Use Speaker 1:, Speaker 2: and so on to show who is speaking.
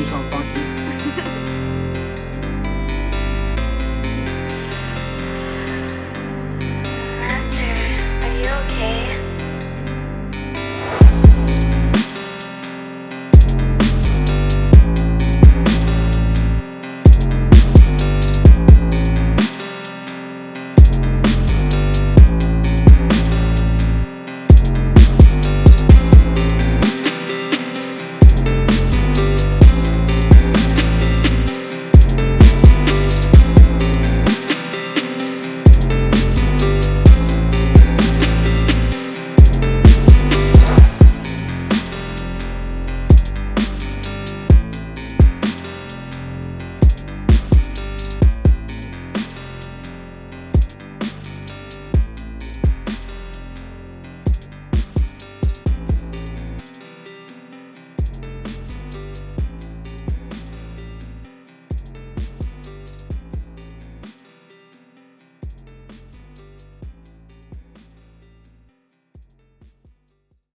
Speaker 1: comes some fun